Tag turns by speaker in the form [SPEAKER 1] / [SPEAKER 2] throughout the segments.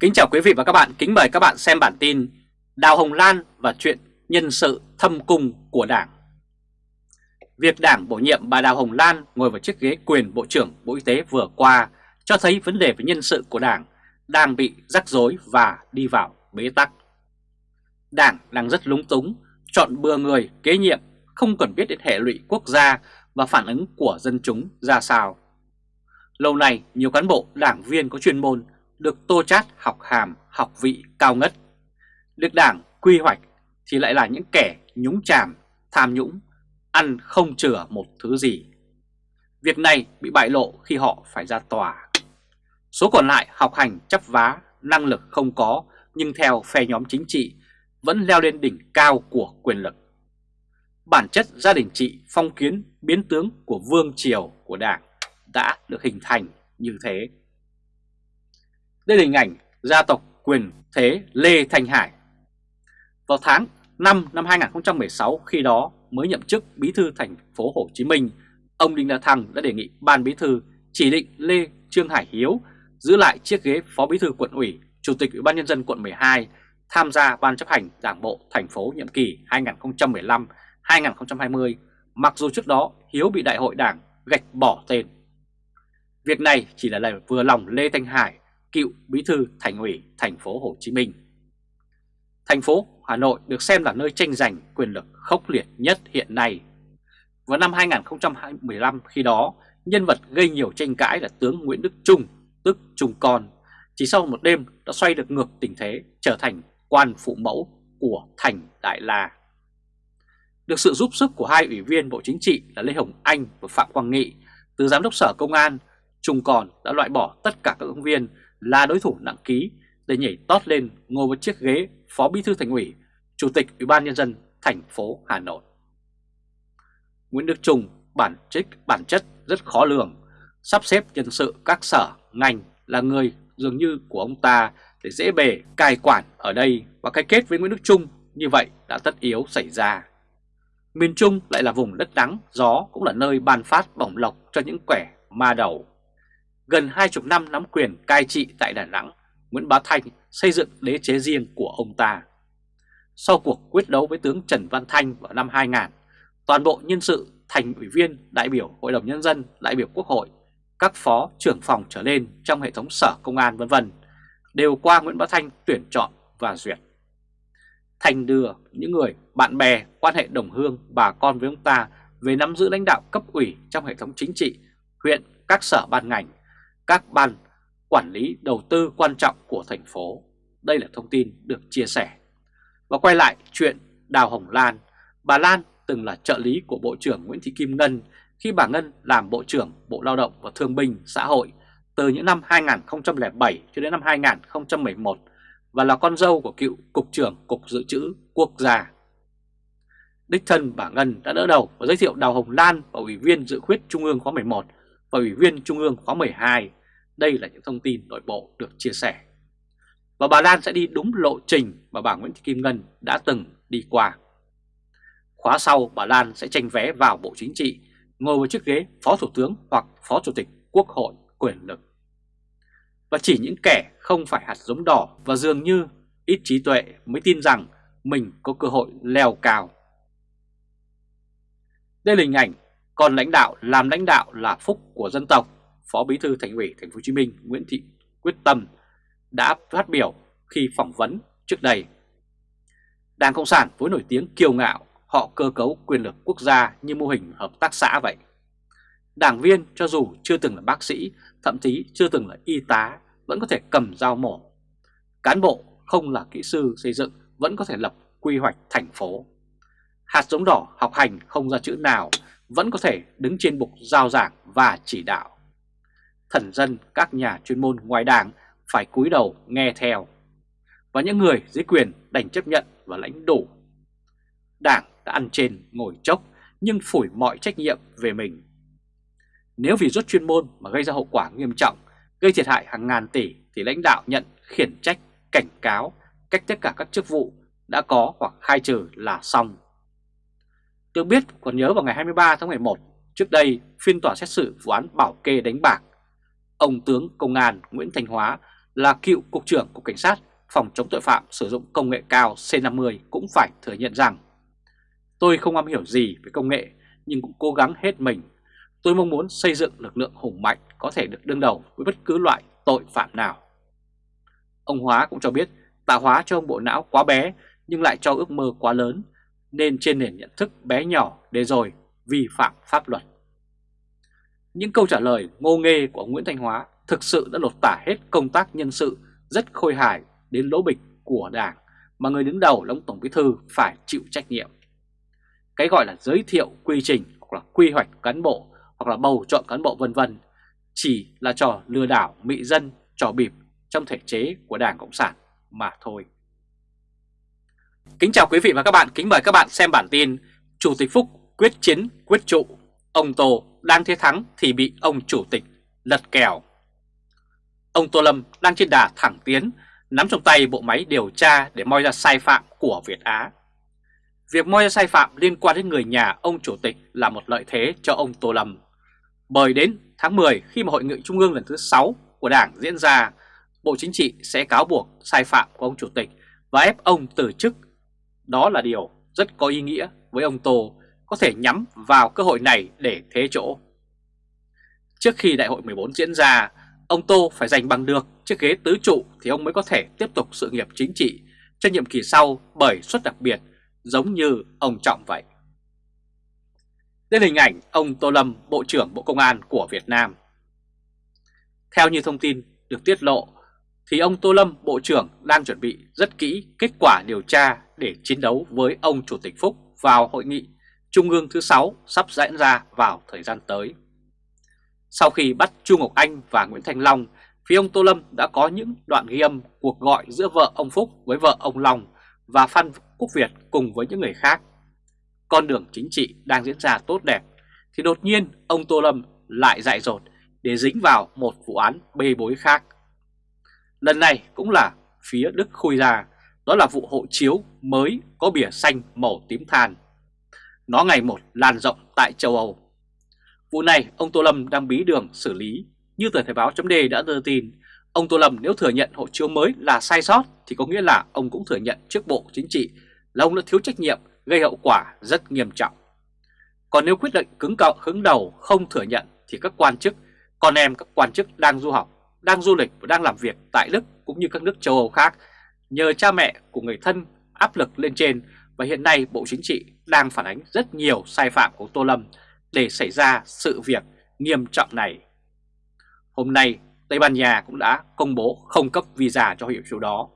[SPEAKER 1] Kính chào quý vị và các bạn, kính mời các bạn xem bản tin Đào Hồng Lan và chuyện nhân sự thâm cung của Đảng. Việc Đảng bổ nhiệm bà Đào Hồng Lan ngồi vào chiếc ghế quyền Bộ trưởng Bộ Y tế vừa qua cho thấy vấn đề về nhân sự của Đảng đang bị rắc rối và đi vào bế tắc. Đảng đang rất lúng túng, chọn bừa người kế nhiệm, không cần biết đến hệ lụy quốc gia và phản ứng của dân chúng ra sao. Lâu nay, nhiều cán bộ, đảng viên có chuyên môn được tô chát học hàm, học vị cao ngất. Được đảng quy hoạch thì lại là những kẻ nhúng chàm, tham nhũng, ăn không chừa một thứ gì. Việc này bị bại lộ khi họ phải ra tòa. Số còn lại học hành chấp vá, năng lực không có nhưng theo phe nhóm chính trị vẫn leo lên đỉnh cao của quyền lực. Bản chất gia đình trị phong kiến biến tướng của vương triều của đảng đã được hình thành như thế. Đây là hình ảnh gia tộc quyền thế Lê Thanh Hải. Vào tháng 5 năm 2016 khi đó mới nhậm chức bí thư thành phố Hồ Chí Minh, ông Đinh La Thăng đã đề nghị ban bí thư chỉ định Lê Trương Hải Hiếu giữ lại chiếc ghế phó bí thư quận ủy, chủ tịch ủy ban nhân dân quận 12 tham gia ban chấp hành đảng bộ thành phố nhiệm kỳ 2015-2020 mặc dù trước đó Hiếu bị đại hội đảng gạch bỏ tên. Việc này chỉ là lời vừa lòng Lê Thanh Hải cựu bí thư thành ủy thành phố Hồ Chí Minh. Thành phố Hà Nội được xem là nơi tranh giành quyền lực khốc liệt nhất hiện nay. Vào năm 2015 khi đó, nhân vật gây nhiều tranh cãi là tướng Nguyễn Đức Trung, tức Trung Con, chỉ sau một đêm đã xoay được ngược tình thế trở thành quan phụ mẫu của Thành Đại La. Được sự giúp sức của hai ủy viên Bộ Chính trị là Lê Hồng Anh và Phạm Quang Nghị, từ Giám đốc Sở Công an, Trung Còn đã loại bỏ tất cả các ứng viên là đối thủ nặng ký để nhảy tót lên ngồi vào chiếc ghế Phó Bí thư Thành ủy, Chủ tịch Ủy ban nhân dân thành phố Hà Nội. Nguyễn Đức Trung bản chất bản chất rất khó lường, sắp xếp nhân sự các sở ngành là người dường như của ông ta để dễ bề cai quản ở đây và cái kết với Nguyễn Đức Trung như vậy đã tất yếu xảy ra. Miền Trung lại là vùng đất nắng, gió cũng là nơi ban phát bổng lộc cho những quẻ ma đầu gần hai chục năm nắm quyền cai trị tại Đà Nẵng, Nguyễn Bá Thanh xây dựng đế chế riêng của ông ta. Sau cuộc quyết đấu với tướng Trần Văn Thanh vào năm 2000, toàn bộ nhân sự thành ủy viên, đại biểu Hội đồng Nhân dân, đại biểu Quốc hội, các phó trưởng phòng trở lên trong hệ thống sở công an vân vân đều qua Nguyễn Bá Thanh tuyển chọn và duyệt. thành đưa những người bạn bè, quan hệ đồng hương, bà con với ông ta về nắm giữ lãnh đạo cấp ủy trong hệ thống chính trị, huyện, các sở ban ngành các ban quản lý đầu tư quan trọng của thành phố. Đây là thông tin được chia sẻ. Và quay lại chuyện Đào Hồng Lan. Bà Lan từng là trợ lý của Bộ trưởng Nguyễn Thị Kim Ngân khi bà Ngân làm Bộ trưởng Bộ Lao động và Thương binh Xã hội từ những năm 2007 cho đến năm 2011 và là con dâu của cựu Cục trưởng Cục Dự trữ Quốc gia. Đích thân bà Ngân đã đỡ đầu và giới thiệu Đào Hồng Lan và Ủy viên Dự khuyết Trung ương khóa 11 và Ủy viên Trung ương khóa 12 đây là những thông tin nội bộ được chia sẻ. Và bà Lan sẽ đi đúng lộ trình mà bà Nguyễn Thị Kim Ngân đã từng đi qua. Khóa sau bà Lan sẽ tranh vé vào Bộ Chính trị, ngồi vào chiếc ghế Phó Thủ tướng hoặc Phó Chủ tịch Quốc hội quyền lực. Và chỉ những kẻ không phải hạt giống đỏ và dường như ít trí tuệ mới tin rằng mình có cơ hội leo cao. Đây là hình ảnh, còn lãnh đạo làm lãnh đạo là phúc của dân tộc Phó Bí thư Thành ủy Thành phố Hồ Chí Minh Nguyễn Thị Quyết Tâm đã phát biểu khi phỏng vấn trước đây. Đảng Cộng sản với nổi tiếng kiêu ngạo, họ cơ cấu quyền lực quốc gia như mô hình hợp tác xã vậy. Đảng viên cho dù chưa từng là bác sĩ, thậm chí chưa từng là y tá, vẫn có thể cầm dao mổ. Cán bộ không là kỹ sư xây dựng vẫn có thể lập quy hoạch thành phố. Hạt giống đỏ học hành không ra chữ nào vẫn có thể đứng trên bục giao giảng và chỉ đạo thần dân các nhà chuyên môn ngoài đảng phải cúi đầu nghe theo. Và những người dưới quyền đành chấp nhận và lãnh đủ. Đảng đã ăn trên ngồi chốc nhưng phủi mọi trách nhiệm về mình. Nếu vì rút chuyên môn mà gây ra hậu quả nghiêm trọng, gây thiệt hại hàng ngàn tỷ thì lãnh đạo nhận khiển trách, cảnh cáo, cách tất cả các chức vụ đã có hoặc khai trừ là xong. tôi biết còn nhớ vào ngày 23 tháng 11, trước đây phiên tòa xét xử vụ án bảo kê đánh bạc ông tướng công an Nguyễn Thành Hóa là cựu Cục trưởng Cục Cảnh sát Phòng chống tội phạm sử dụng công nghệ cao C50 cũng phải thừa nhận rằng, Tôi không am hiểu gì về công nghệ, nhưng cũng cố gắng hết mình. Tôi mong muốn xây dựng lực lượng hùng mạnh có thể được đương đầu với bất cứ loại tội phạm nào. Ông Hóa cũng cho biết, tạo hóa cho ông bộ não quá bé, nhưng lại cho ước mơ quá lớn, nên trên nền nhận thức bé nhỏ để rồi vi phạm pháp luật. Những câu trả lời ngô nghê của ông Nguyễn Thanh Hóa thực sự đã lột tả hết công tác nhân sự rất khôi hài đến lỗ bịch của Đảng mà người đứng đầu là ông Tổng Bí Thư phải chịu trách nhiệm. Cái gọi là giới thiệu quy trình hoặc là quy hoạch cán bộ hoặc là bầu chọn cán bộ vân vân chỉ là trò lừa đảo mị dân, trò bịp trong thể chế của Đảng Cộng sản mà thôi. Kính chào quý vị và các bạn, kính mời các bạn xem bản tin Chủ tịch Phúc quyết chiến quyết trụ, ông Tô đang thế thắng thì bị ông Chủ tịch lật kèo. Ông Tô Lâm đang trên đà thẳng tiến, nắm trong tay bộ máy điều tra để moi ra sai phạm của Việt Á. Việc moi ra sai phạm liên quan đến người nhà ông Chủ tịch là một lợi thế cho ông Tô Lâm. Bởi đến tháng 10 khi mà Hội nghị Trung ương lần thứ 6 của Đảng diễn ra, Bộ Chính trị sẽ cáo buộc sai phạm của ông Chủ tịch và ép ông từ chức. Đó là điều rất có ý nghĩa với ông Tô có thể nhắm vào cơ hội này để thế chỗ. Trước khi đại hội 14 diễn ra, ông Tô phải giành bằng được chiếc ghế tứ trụ thì ông mới có thể tiếp tục sự nghiệp chính trị cho nhiệm kỳ sau bởi suất đặc biệt giống như ông Trọng vậy. Đây là hình ảnh ông Tô Lâm, Bộ trưởng Bộ Công an của Việt Nam. Theo như thông tin được tiết lộ, thì ông Tô Lâm, Bộ trưởng đang chuẩn bị rất kỹ kết quả điều tra để chiến đấu với ông Chủ tịch Phúc vào hội nghị Trung ương thứ 6 sắp diễn ra vào thời gian tới. Sau khi bắt Chu Ngọc Anh và Nguyễn Thanh Long, phía ông Tô Lâm đã có những đoạn ghi âm cuộc gọi giữa vợ ông Phúc với vợ ông Long và Phan Quốc Việt cùng với những người khác. Con đường chính trị đang diễn ra tốt đẹp, thì đột nhiên ông Tô Lâm lại dại dột để dính vào một vụ án bê bối khác. Lần này cũng là phía Đức khui ra, đó là vụ hộ chiếu mới có bìa xanh màu tím than. Nó ngày một lan rộng tại châu Âu. Vụ này ông Tô Lâm đang bí đường xử lý. Như tờ Thời báo chấm đã đưa tin, ông Tô Lâm nếu thừa nhận hộ chiếu mới là sai sót thì có nghĩa là ông cũng thừa nhận trước Bộ Chính trị là ông đã thiếu trách nhiệm gây hậu quả rất nghiêm trọng. Còn nếu quyết định cứng cọ hứng đầu không thừa nhận thì các quan chức, con em các quan chức đang du học, đang du lịch và đang làm việc tại Đức cũng như các nước châu Âu khác nhờ cha mẹ của người thân áp lực lên trên và hiện nay Bộ Chính trị đang phản ánh rất nhiều sai phạm của Tô Lâm để xảy ra sự việc nghiêm trọng này. Hôm nay, Tây Ban Nha cũng đã công bố không cấp visa cho hiệu chiếu đó.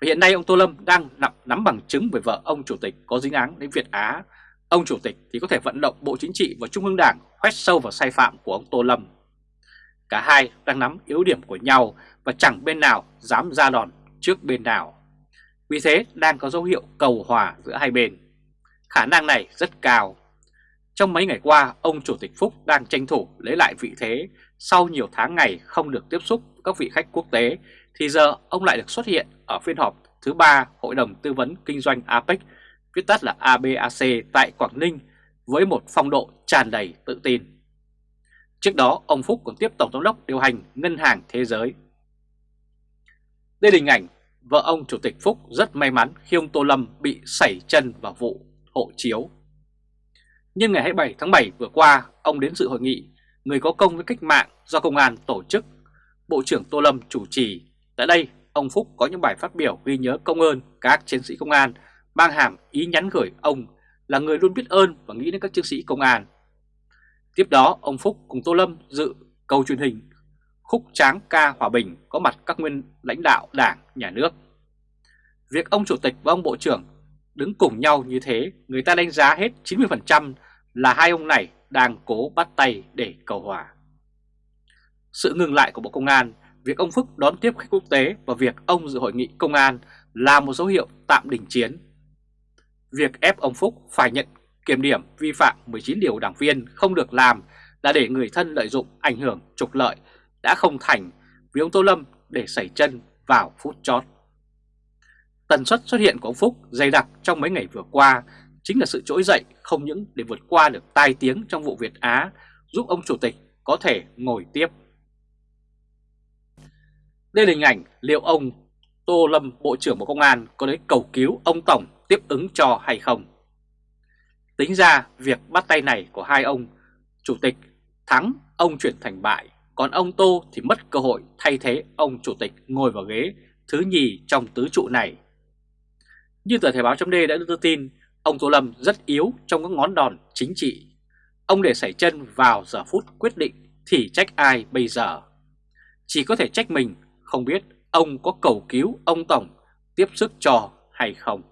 [SPEAKER 1] Và hiện nay ông Tô Lâm đang nắm, nắm bằng chứng về vợ ông Chủ tịch có dính án đến Việt Á. Ông Chủ tịch thì có thể vận động Bộ Chính trị và Trung ương Đảng khoét sâu vào sai phạm của ông Tô Lâm. Cả hai đang nắm yếu điểm của nhau và chẳng bên nào dám ra đòn trước bên nào. Vì thế đang có dấu hiệu cầu hòa giữa hai bên. Khả năng này rất cao. Trong mấy ngày qua, ông Chủ tịch Phúc đang tranh thủ lấy lại vị thế sau nhiều tháng ngày không được tiếp xúc các vị khách quốc tế thì giờ ông lại được xuất hiện ở phiên họp thứ ba Hội đồng Tư vấn Kinh doanh APEC, viết tắt là ABAC tại Quảng Ninh với một phong độ tràn đầy tự tin. Trước đó, ông Phúc còn tiếp Tổng Giám đốc điều hành Ngân hàng Thế giới. Đây là hình ảnh vợ ông Chủ tịch Phúc rất may mắn khi ông Tô Lâm bị sảy chân vào vụ hộ chiếu. Nhưng ngày 27 tháng 7 vừa qua, ông đến dự hội nghị Người có công với cách mạng do Công an tổ chức. Bộ trưởng Tô Lâm chủ trì. Tại đây, ông Phúc có những bài phát biểu ghi nhớ công ơn các chiến sĩ công an, mang hàm ý nhắn gửi ông là người luôn biết ơn và nghĩ đến các chiến sĩ công an. Tiếp đó, ông Phúc cùng Tô Lâm dự cầu truyền hình khúc tráng ca hòa bình có mặt các nguyên lãnh đạo đảng, nhà nước. Việc ông Chủ tịch và ông Bộ trưởng đứng cùng nhau như thế, người ta đánh giá hết 90% là hai ông này đang cố bắt tay để cầu hòa. Sự ngừng lại của Bộ Công an, việc ông Phúc đón tiếp khách quốc tế và việc ông dự hội nghị công an là một dấu hiệu tạm đình chiến. Việc ép ông Phúc phải nhận kiểm điểm vi phạm 19 điều đảng viên không được làm là để người thân lợi dụng ảnh hưởng trục lợi đã không thành vì ông Tô Lâm để xảy chân vào phút chót. Tần suất xuất hiện của ông Phúc dày đặc trong mấy ngày vừa qua chính là sự trỗi dậy không những để vượt qua được tai tiếng trong vụ Việt Á giúp ông Chủ tịch có thể ngồi tiếp. Đây là hình ảnh liệu ông Tô Lâm Bộ trưởng Bộ Công an có đến cầu cứu ông Tổng tiếp ứng cho hay không? Tính ra việc bắt tay này của hai ông Chủ tịch thắng ông chuyển thành bại, còn ông Tô thì mất cơ hội thay thế ông Chủ tịch ngồi vào ghế thứ nhì trong tứ trụ này. Như tờ Thể báo chấm đã đưa tin, ông Tô Lâm rất yếu trong các ngón đòn chính trị. Ông để xảy chân vào giờ phút quyết định thì trách ai bây giờ? Chỉ có thể trách mình, không biết ông có cầu cứu ông Tổng tiếp sức cho hay không.